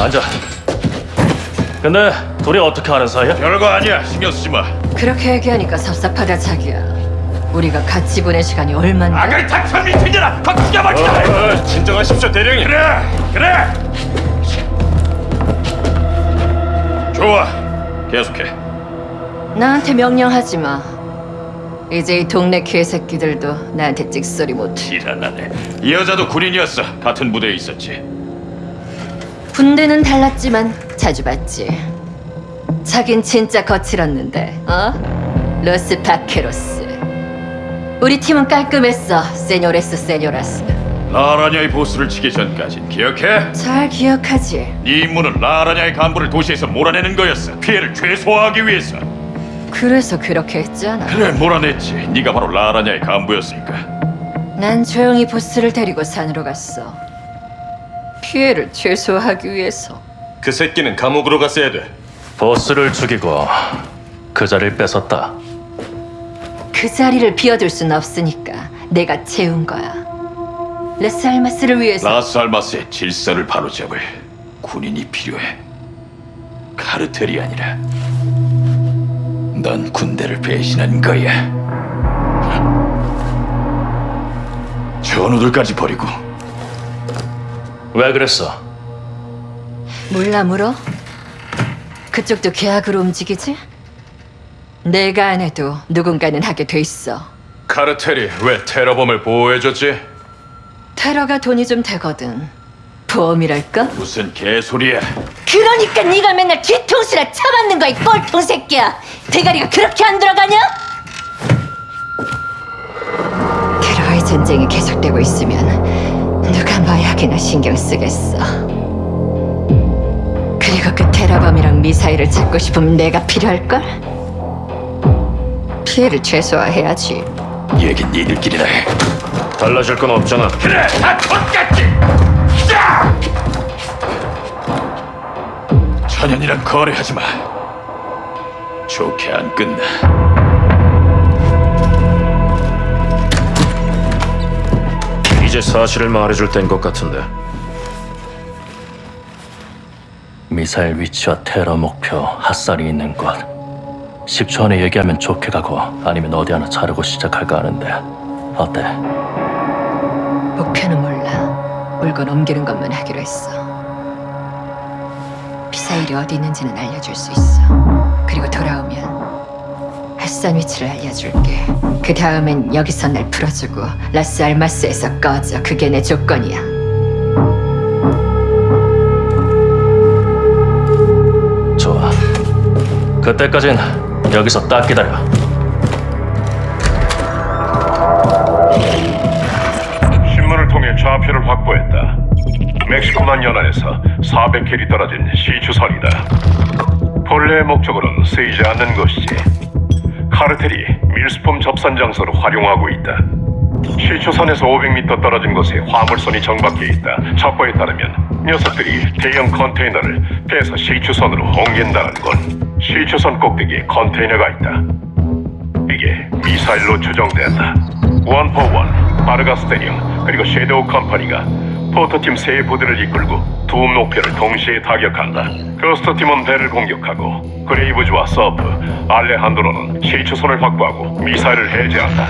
앉아. 근데 둘이 어떻게 아는 사이야? 별거 아니야. 신경 쓰지 마. 그렇게 얘기하니까 섭섭하다 자기야. 우리가 같이 보낸 시간이 얼만데? 아가리 탁천 미팅이라 확 기가 막히다. 어, 진정하십시오, 대령님. 그래, 그래. 좋아. 계속해. 나한테 명령하지 마. 이제 이 동네 개새끼들도 나한테 찍소리 못해. 일어나네. 이 여자도 군인이었어. 같은 부대에 있었지. 군대는 달랐지만 자주 봤지. 자긴 진짜 거칠었는데, 어? Los Vaqueros. 우리 팀은 깔끔했어, señores señoras. 라라냐의 보스를 치기 전까진 기억해? 잘 기억하지? 네 임무는 라라냐의 간부를 도시에서 몰아내는 거였어. 피해를 최소화하기 위해서. 그래서 그렇게 했잖아. 그래, 몰아냈지. 네가 바로 라라냐의 간부였으니까. 난 조용히 보스를 데리고 산으로 갔어. 피해를 최소화하기 위해서. 그 새끼는 감옥으로 갔어야 돼. 보스를 죽이고 그 자리를 뺏었다. 그 자리를 비워둘 순 없으니까 내가 채운 거야. 라스 알마스를 위해서 라스 알마스의 질서를 바로잡을 군인이 필요해. 카르텔이 아니라 넌 군대를 배신한 거야. 전우들까지 버리고 왜 그랬어? 몰라 물어? 그쪽도 계약으로 움직이지? 내가 안 해도 누군가는 하게 돼 있어. 카르텔이 왜 테러범을 보호해줬지? 테러가 돈이 좀 되거든. 보험이랄까? 무슨 개소리야. 그러니까 네가 맨날 뒤통수나 쳐맞는 거야, 이 꼴통 새끼야. 대가리가 그렇게 안 들어가냐? 테러의 전쟁이 계속되고 있으면 누가 마약이나 신경 쓰겠어. 그리고 그 테러범이랑 미사일을 찾고 싶으면 내가 필요할걸? 피해를 최소화해야지. 얘긴 니들끼리나 해. 달라질 건 없잖아. 그래, 다 족같지. 자! 천연이랑 거래하지 마. 좋게 안 끝나. 이제 사실을 말해줄 때인 것 같은데. 미사일 위치와 테러 목표, 핫살이 있는 곳. 10초 안에 얘기하면 좋게 가고 아니면 어디 하나 자르고 시작할까 하는데 어때? 목표는 몰라. 물건 옮기는 것만 하기로 했어. 미사일이 어디 있는지는 알려줄 수 있어. 그리고 돌아오면 핫산 위치를 알려줄게. 그 다음엔 여기서 날 풀어주고 라스 알마스에서 꺼져. 그게 내 조건이야. 좋아. 그때까진 여기서 딱 기다려. 신문을 통해 좌표를 확보했다. 멕시코만 연안에서 400킬이 떨어진 시추선이다. 본래의 목적으로는 쓰이지 않는 것이지. 카르텔이 밀수품 접선 장소로 활용하고 있다. 시추선에서 500m 떨어진 곳에 화물선이 정박해 있다. 첩보에 따르면 녀석들이 대형 컨테이너를 배에서 시추선으로 옮긴다는 건 시추선 꼭대기에 컨테이너가 있다. 이게 미사일로 추정된다. 원포원, 바르가스테니움, 그리고 섀도우 컴퍼니가 포터팀 세 부대를 이끌고 두 목표를 동시에 타격한다. 거스터팀은 배를 공격하고 그레이브즈와 서프, 알레한드로는 시추선을 확보하고 미사일을 해제한다.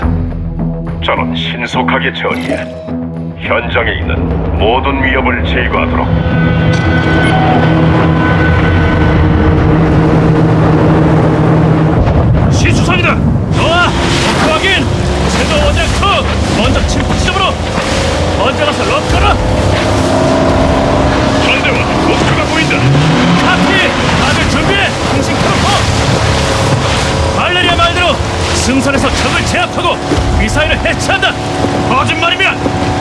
저는 신속하게 처리해 현장에 있는 모든 위협을 제거하도록 시추선이다. 목표 확인. 제도 원장 컷. 먼저 침투 지점으로. 먼저 가서 럭 걸어. 전대원 목표가 보인다. 카피. 다들 준비해. 통신 켜놓고. 발레리아 말대로 승선에서 적을 제압하고 미사일을 해체한다. 거짓말이면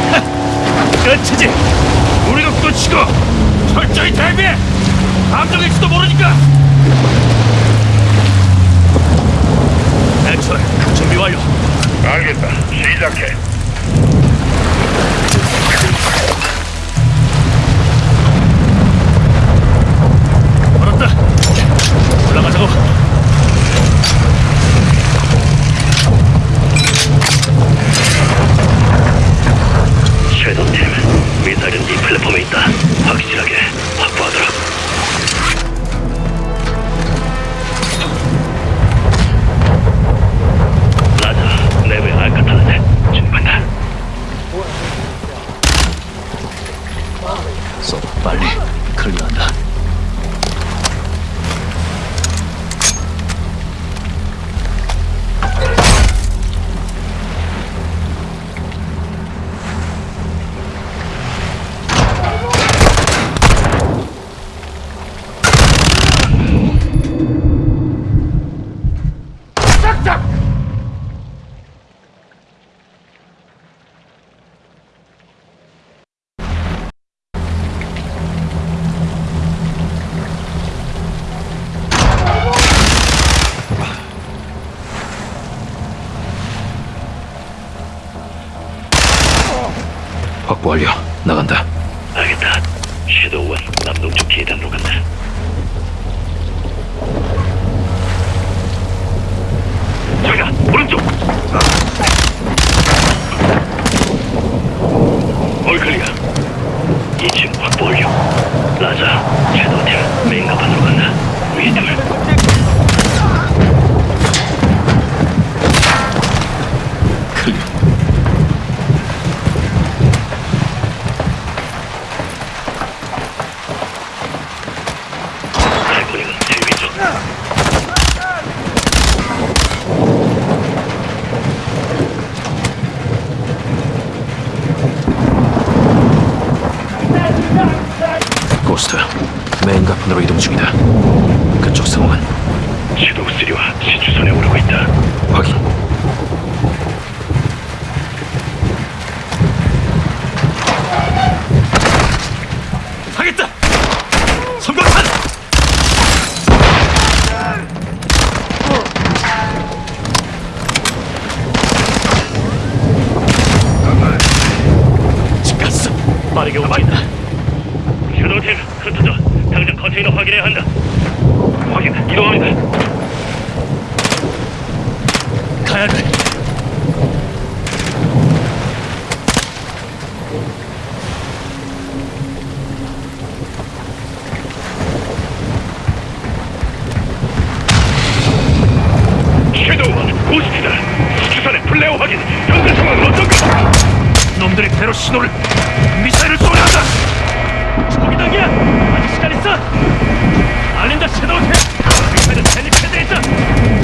확보 완료. 나간다. 알겠다. 섀도우원 남동쪽 계단으로 간다. 저기다 오른쪽. 얼클리야. 2층 확보 완료. 라자, 섀도우텔 메인 가판으로 간다. 위에 둘. 클리어. 발코니는 제일 위쪽. 고스트. 메인 가판으로 이동 중이다. 그쪽 상황은 섀도우 3와 시추선에 오르고 있다. 확인. 하겠다. 성광탄. 집갔어. 빠르게 움직인다. 슈도팀 흩어져. 당장 컨테이너 확인해야 한다. 확인. 이동합니다. 가야 돼. 섀도우원 고스트다. 시추선의 플레어 확인. 현재 상황은 어떤가? 배로 신호를 미사일을 쏘려 한다. 저기 당이야. 아직 시간 있어. 알린다 섀도우ቴ. 미사일은 헬리패드에 있다.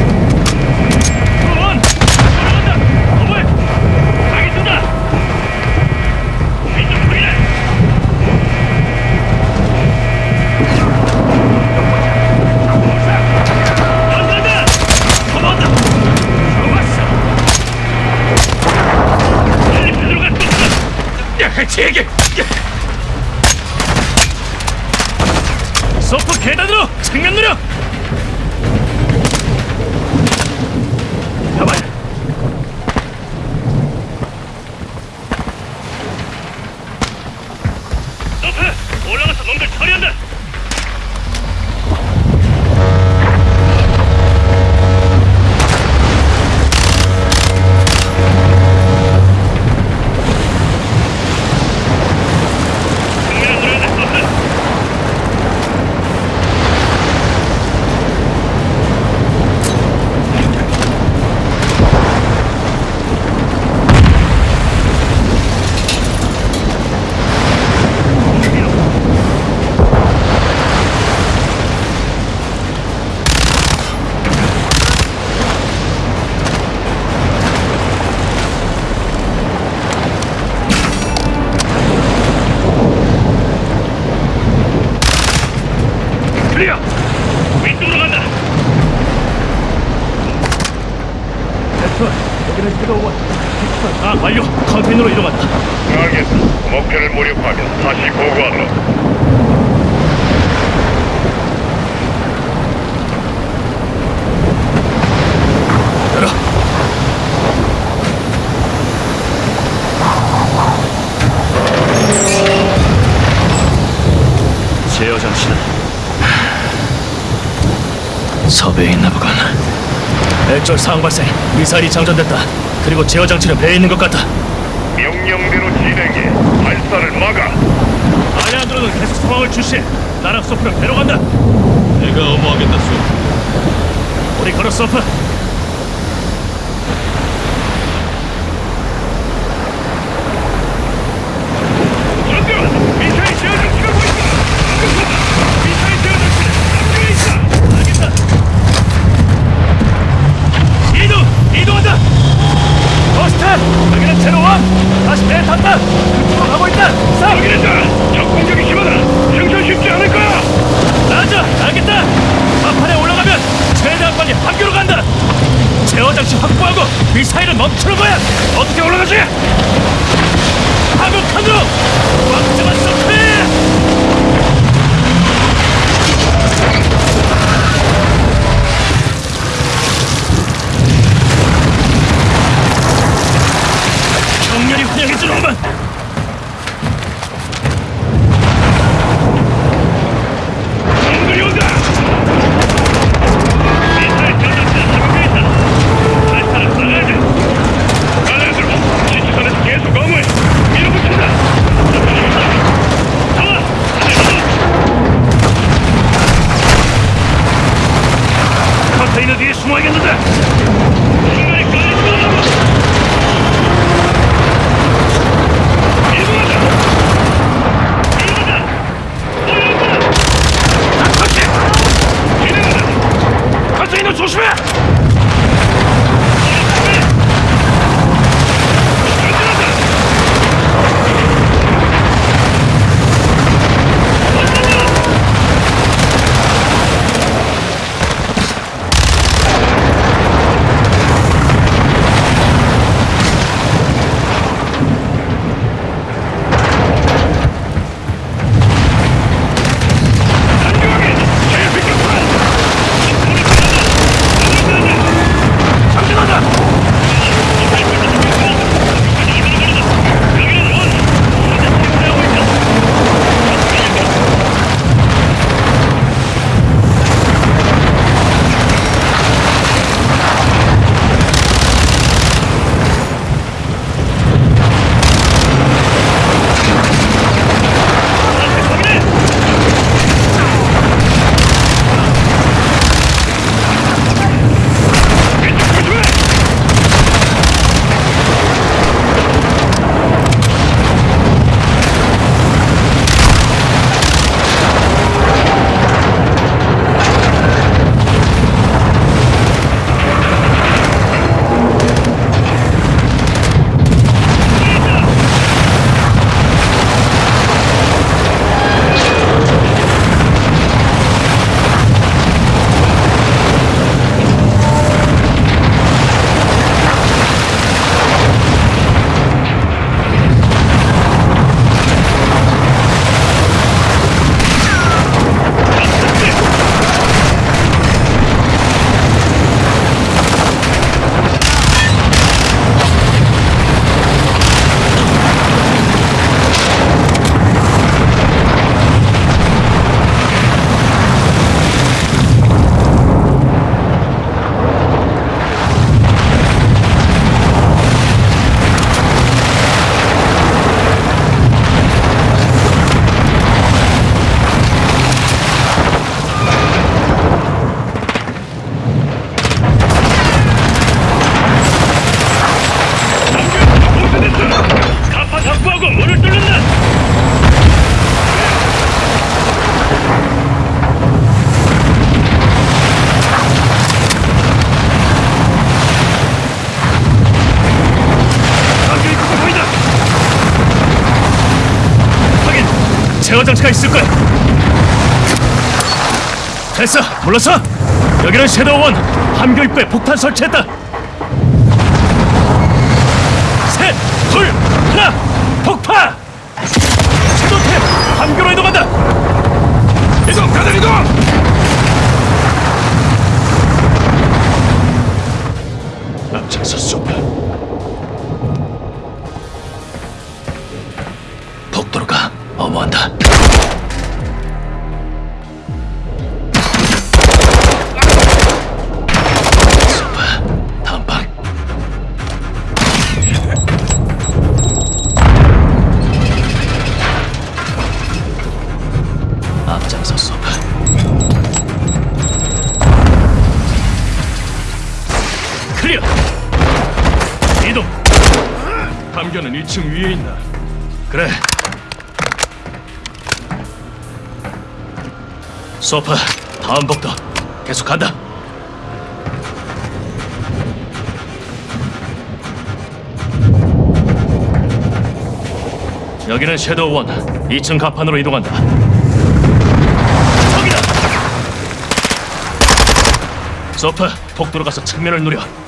제게. 서프 계단으로 측면 누력. 배에 있나 보군. 액절 상황 발생. 미사일이 장전됐다. 그리고 제어 장치는 배에 있는 것 같다. 명령대로 진행해. 발사를 막아. 아야드로는 계속 상황을 주시해. 나랑 소프는 배로 간다. 내가 어무하겠다, 소. 우리 걸어 소프. 장치가 있을 거야. 됐어, 물러서. 여기는 섀도우원 함교 입구에 폭탄 설치했다. 셋, 둘, 하나, 폭파! 섀도우템 함교로 이동한다. 이동, 다들 이동! 앞차서 쏘파. 복도로 가. 어머한다. 2층 위에 있나? 그래. 소파 다음 복도 계속 간다. 여기는 섀도우 원 2층 가판으로 이동한다. 저기다. 소파 복도로 가서 측면을 누려.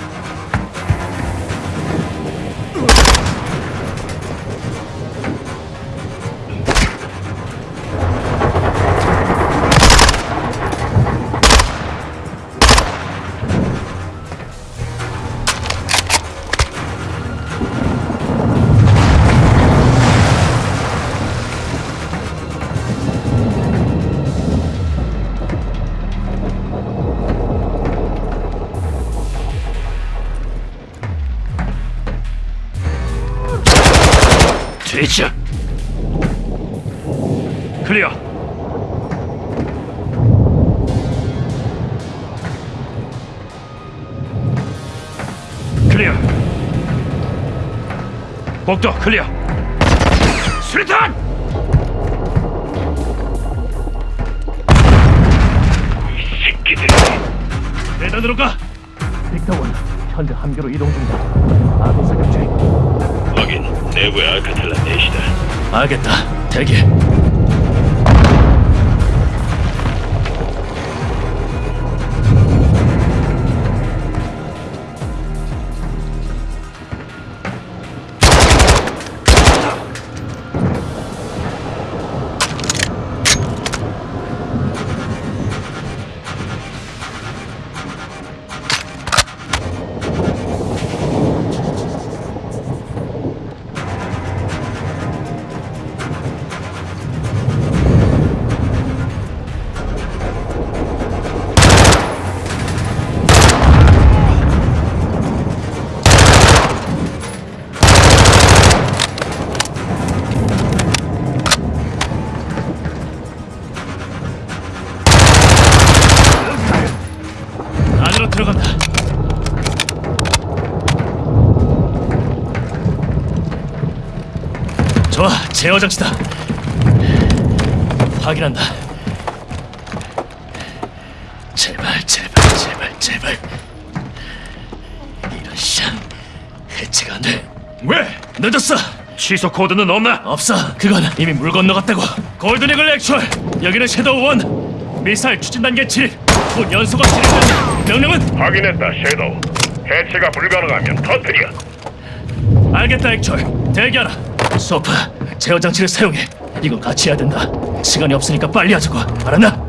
Clear. Clear. 복도 clear. 수류탄! 새끼들. 계단으로 가. Victor One 현재 함교로 이동 중이다. 아군 사격 중임. 확인. 내부의 알카텔라 넷이다. 알겠다. 대기. 제어 장치다. 확인한다. 제발, 제발, 제발, 제발. 이런 샹 해체가 안 돼. 왜? 늦었어. 취소 코드는 없나? 없어. 그건 이미 물 건너갔다고. 골든이글 액츄얼. 여기는 섀도우 원. 미사일 추진 단계 7. 곧 연소가 진행된다. 명령은 확인했다. 섀도우. 해체가 불가능하면 터뜨려. 알겠다 Actual. 대기하라. 소프, 제어 장치를 사용해. 이건 같이 해야 된다. 시간이 없으니까 빨리 하자고. 알았나?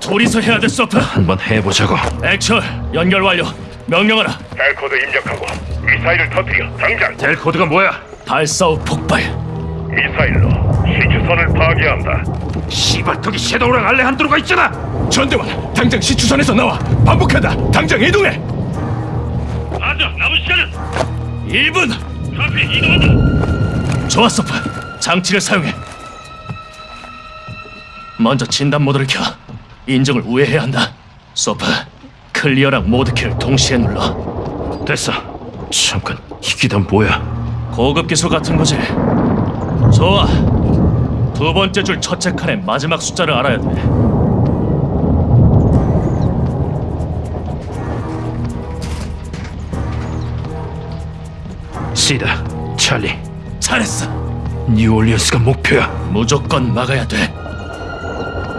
둘이서 해야 돼, 소프. 한번 해보자고. Actual, 연결 완료. 명령하라. kill 코드 입력하고 미사일을 터뜨려. 당장. kill 코드가 뭐야? 발사 후 폭발. 미사일로 시추선을 파괴한다. 씨발 저기 섀도우랑 알레한드로가 있잖아. 전대원, 당장 시추선에서 나와. 반복한다. 당장 이동해. 안돼. 남은 시간은 1분. 카피 이동한다. 좋아, 소프. 장치를 사용해. 먼저 진단 모드를 켜. 인증을 우회해야 한다. 소프, clear랑 모드 키를 동시에 눌러. 됐어. 잠깐 이게 다 뭐야? 고급 기술 같은 거지. 좋아. 두 번째 줄 첫째 칸의 마지막 숫자를 알아야 돼. 시다, 찰리, 잘했어. 뉴올리언스가 목표야. 무조건 막아야 돼.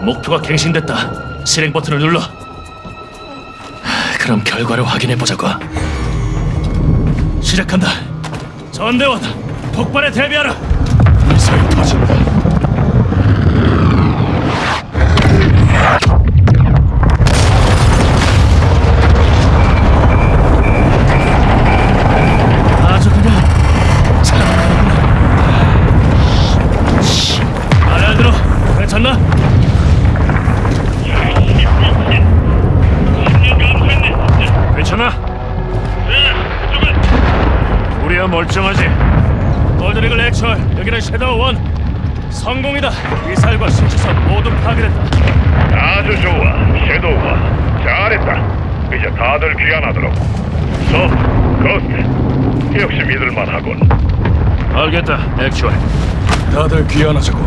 목표가 갱신됐다. 실행 버튼을 눌러. 하, 그럼 결과를 확인해 보자고. 시작한다. 전대원, 폭발에 대비하라. 미사일 터진다. 우리야 멀쩡하지. 골드리글 액츄얼 여기는 섀도우 원 성공이다 미사일과 신시선 모두 파괴됐다 아주 좋아. 섀도우가 잘했다. 이제 다들 귀환하도록. 소, 고스트. 역시 믿을만하군. 알겠다, 액츄얼. 다들 귀환하자고.